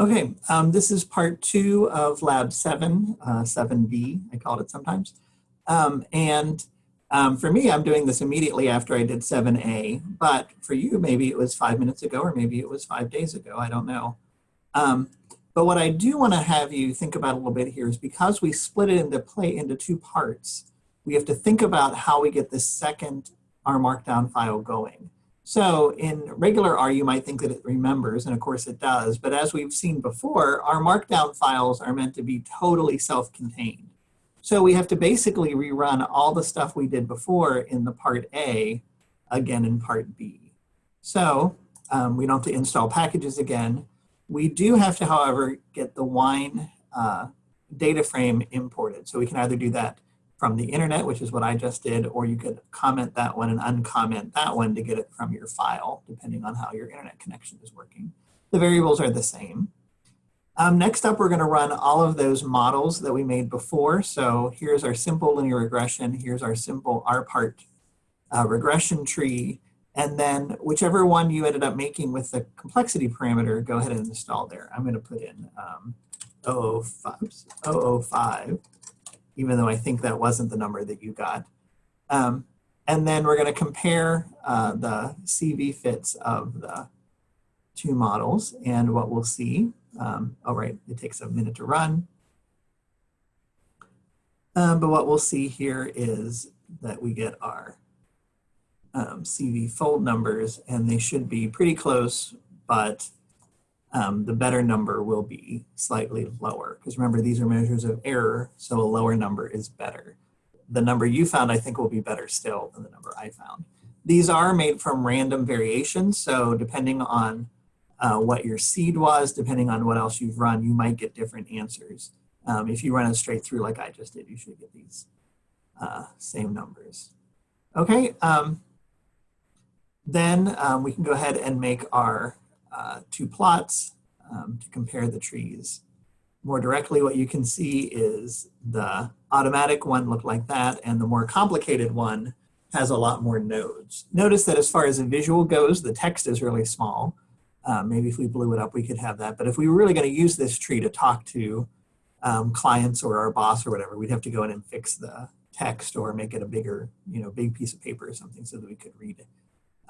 Okay, um, this is part two of lab seven, uh, 7B, I called it sometimes. Um, and um, for me, I'm doing this immediately after I did 7A, but for you, maybe it was five minutes ago or maybe it was five days ago, I don't know. Um, but what I do wanna have you think about a little bit here is because we split it into play into two parts, we have to think about how we get this second R Markdown file going. So in regular R, you might think that it remembers, and of course it does, but as we've seen before, R Markdown files are meant to be totally self-contained. So we have to basically rerun all the stuff we did before in the part A again in part B. So um, we don't have to install packages again. We do have to, however, get the wine uh, data frame imported. So we can either do that from the internet, which is what I just did, or you could comment that one and uncomment that one to get it from your file, depending on how your internet connection is working. The variables are the same. Um, next up, we're going to run all of those models that we made before. So here's our simple linear regression. Here's our simple R-part uh, regression tree. And then whichever one you ended up making with the complexity parameter, go ahead and install there. I'm going to put in um, 005, 005 even though I think that wasn't the number that you got. Um, and then we're going to compare uh, the CV fits of the two models and what we'll see. Um, all right, it takes a minute to run. Um, but what we'll see here is that we get our um, CV fold numbers and they should be pretty close, but um, the better number will be slightly lower. Because remember, these are measures of error, so a lower number is better. The number you found, I think, will be better still than the number I found. These are made from random variations, so depending on uh, what your seed was, depending on what else you've run, you might get different answers. Um, if you run it straight through like I just did, you should get these uh, same numbers. Okay, um, then um, we can go ahead and make our uh, two plots um, to compare the trees. More directly, what you can see is the automatic one looked like that, and the more complicated one has a lot more nodes. Notice that as far as the visual goes, the text is really small. Uh, maybe if we blew it up, we could have that. But if we were really going to use this tree to talk to um, clients or our boss or whatever, we'd have to go in and fix the text or make it a bigger, you know, big piece of paper or something so that we could read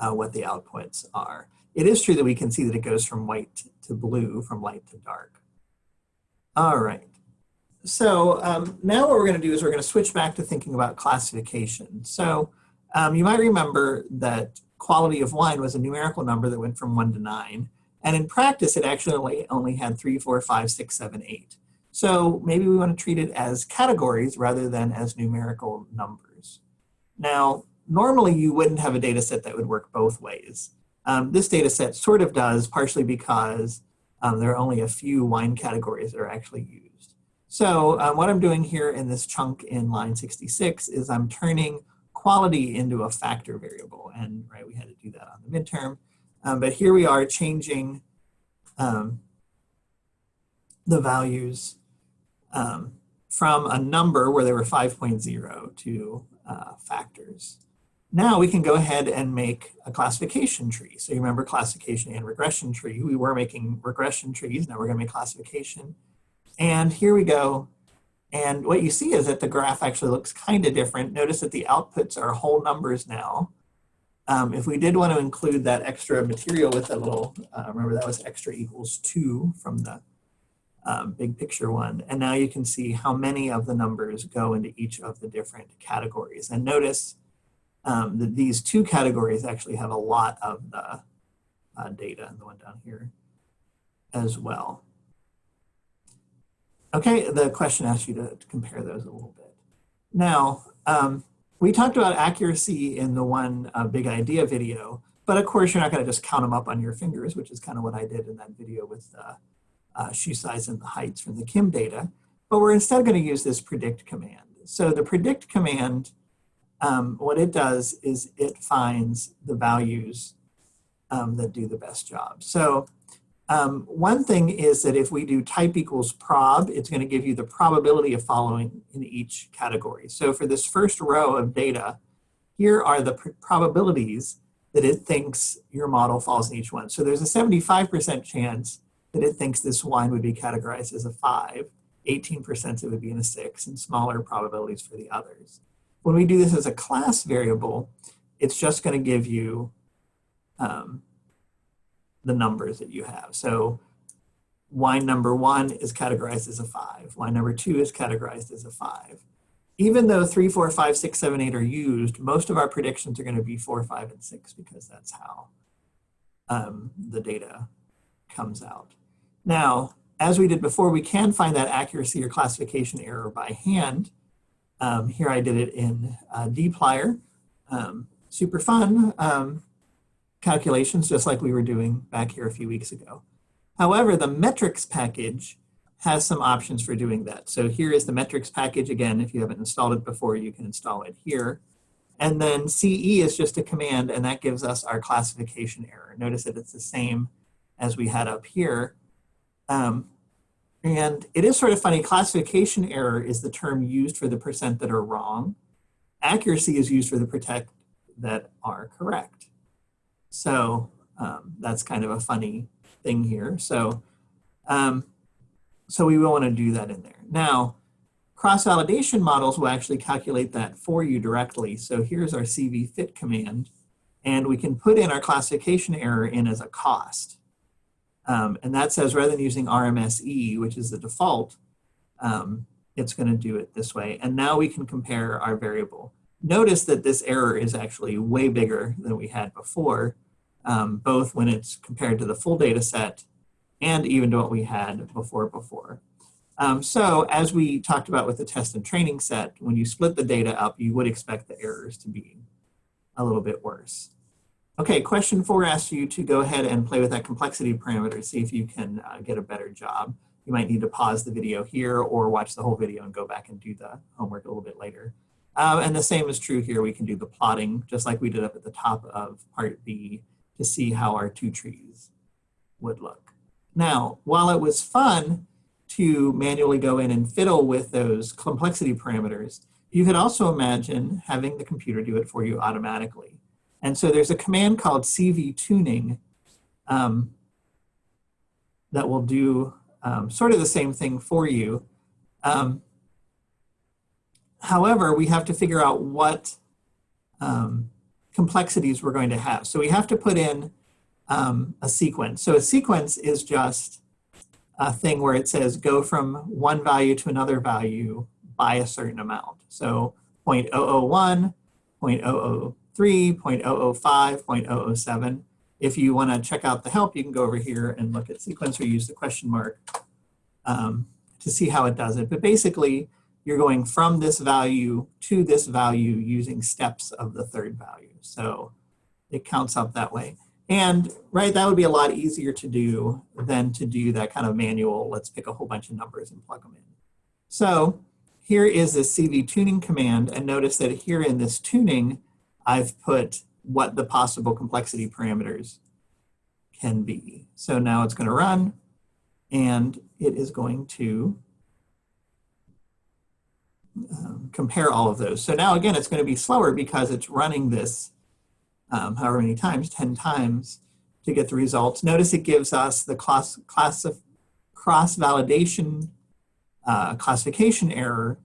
uh, what the outputs are it is true that we can see that it goes from white to blue, from light to dark. All right. So um, now what we're going to do is we're going to switch back to thinking about classification. So um, you might remember that quality of wine was a numerical number that went from 1 to 9. And in practice, it actually only had 3, 4, 5, 6, 7, 8. So maybe we want to treat it as categories rather than as numerical numbers. Now, normally you wouldn't have a data set that would work both ways. Um, this data set sort of does, partially because um, there are only a few wine categories that are actually used. So um, what I'm doing here in this chunk in line 66 is I'm turning quality into a factor variable. And right, we had to do that on the midterm. Um, but here we are changing um, the values um, from a number where they were 5.0 to uh, factors. Now we can go ahead and make a classification tree. So you remember classification and regression tree. We were making regression trees, now we're gonna make classification. And here we go. And what you see is that the graph actually looks kind of different. Notice that the outputs are whole numbers now. Um, if we did want to include that extra material with that little, uh, remember that was extra equals two from the um, big picture one. And now you can see how many of the numbers go into each of the different categories. And notice um, that these two categories actually have a lot of the uh, data, and the one down here as well. Okay, the question asks you to, to compare those a little bit. Now, um, we talked about accuracy in the one uh, big idea video, but of course you're not going to just count them up on your fingers, which is kind of what I did in that video with uh, uh, shoe size and the heights from the Kim data. But we're instead going to use this predict command. So the predict command um, what it does is it finds the values um, that do the best job. So um, one thing is that if we do type equals prob, it's going to give you the probability of following in each category. So for this first row of data, here are the pr probabilities that it thinks your model falls in each one. So there's a 75% chance that it thinks this wine would be categorized as a five, 18% it would be in a six, and smaller probabilities for the others. When we do this as a class variable, it's just going to give you um, the numbers that you have. So wine number one is categorized as a five. Wine number two is categorized as a five. Even though three, four, five, six, seven, eight are used, most of our predictions are going to be four, five, and six because that's how um, the data comes out. Now, as we did before, we can find that accuracy or classification error by hand. Um, here I did it in uh, dplyr. Um, super fun um, calculations, just like we were doing back here a few weeks ago. However, the metrics package has some options for doing that. So here is the metrics package. Again, if you haven't installed it before, you can install it here. And then CE is just a command, and that gives us our classification error. Notice that it's the same as we had up here. Um, and it is sort of funny, classification error is the term used for the percent that are wrong. Accuracy is used for the percent that are correct. So um, that's kind of a funny thing here. So, um, so we will want to do that in there. Now, cross-validation models will actually calculate that for you directly. So here's our CV fit command, and we can put in our classification error in as a cost. Um, and that says rather than using RMSE, which is the default, um, it's going to do it this way. And now we can compare our variable. Notice that this error is actually way bigger than we had before, um, both when it's compared to the full data set and even to what we had before before. Um, so as we talked about with the test and training set, when you split the data up, you would expect the errors to be a little bit worse. Okay, question four asks you to go ahead and play with that complexity parameter, see if you can uh, get a better job. You might need to pause the video here or watch the whole video and go back and do the homework a little bit later. Um, and the same is true here. We can do the plotting just like we did up at the top of part B to see how our two trees would look. Now, while it was fun to manually go in and fiddle with those complexity parameters, you could also imagine having the computer do it for you automatically. And so there's a command called CV tuning um, that will do um, sort of the same thing for you. Um, however, we have to figure out what um, complexities we're going to have. So we have to put in um, a sequence. So a sequence is just a thing where it says go from one value to another value by a certain amount. So 0.001, 0.00 0.005, 0.007. If you want to check out the help, you can go over here and look at sequence or use the question mark um, to see how it does it. But basically, you're going from this value to this value using steps of the third value. So it counts up that way. And right, that would be a lot easier to do than to do that kind of manual, let's pick a whole bunch of numbers and plug them in. So here is the CV tuning command. And notice that here in this tuning, I've put what the possible complexity parameters can be. So now it's going to run and it is going to um, compare all of those. So now again, it's going to be slower because it's running this um, however many times, 10 times to get the results. Notice it gives us the class, class cross-validation uh, classification error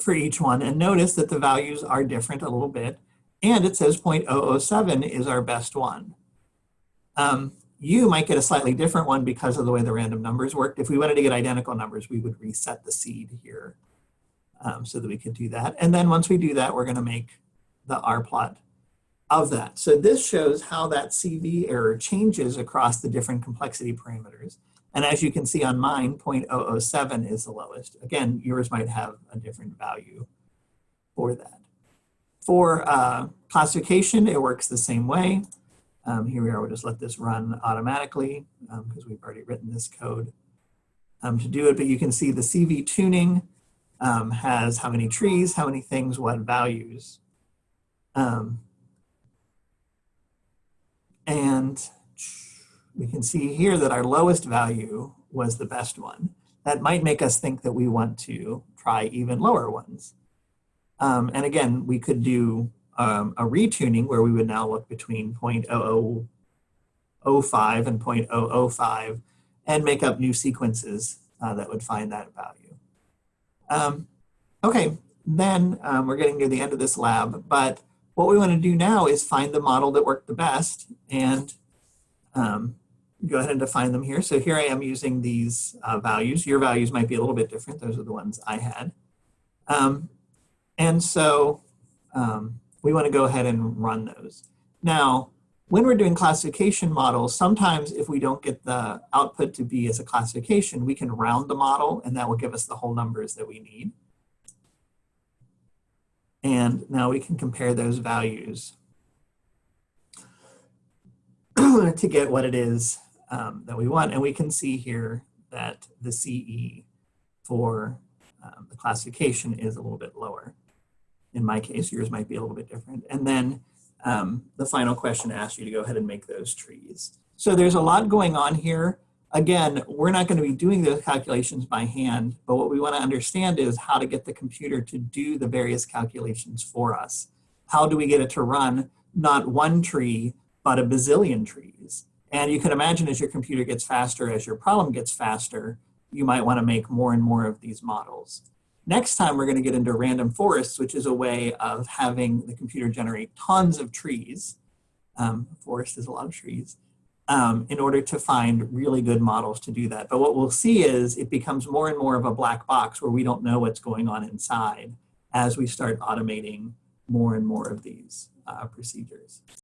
for each one. And notice that the values are different a little bit. And it says 0.007 is our best one. Um, you might get a slightly different one because of the way the random numbers worked. If we wanted to get identical numbers, we would reset the seed here um, so that we could do that. And then once we do that, we're going to make the R plot of that. So this shows how that CV error changes across the different complexity parameters. And as you can see on mine, 0.007 is the lowest. Again, yours might have a different value for that. For uh, classification, it works the same way. Um, here we are, we'll just let this run automatically because um, we've already written this code um, to do it. But you can see the CV tuning um, has how many trees, how many things, what values. Um, and we can see here that our lowest value was the best one. That might make us think that we want to try even lower ones. Um, and again, we could do um, a retuning where we would now look between 0.0005 0.05 and 0.005 and make up new sequences uh, that would find that value. Um, okay, then um, we're getting near the end of this lab, but what we want to do now is find the model that worked the best and um, go ahead and define them here. So here I am using these uh, values. Your values might be a little bit different. Those are the ones I had. Um, and so um, we want to go ahead and run those. Now, when we're doing classification models, sometimes if we don't get the output to be as a classification, we can round the model and that will give us the whole numbers that we need. And now we can compare those values to get what it is um, that we want. And we can see here that the CE for um, the classification is a little bit lower. In my case, yours might be a little bit different. And then um, the final question asks you to go ahead and make those trees. So there's a lot going on here. Again, we're not going to be doing those calculations by hand, but what we want to understand is how to get the computer to do the various calculations for us. How do we get it to run not one tree, but a bazillion trees? And you can imagine as your computer gets faster, as your problem gets faster, you might want to make more and more of these models. Next time, we're going to get into random forests, which is a way of having the computer generate tons of trees. Um, forest is a lot of trees. Um, in order to find really good models to do that. But what we'll see is it becomes more and more of a black box where we don't know what's going on inside as we start automating more and more of these uh, procedures.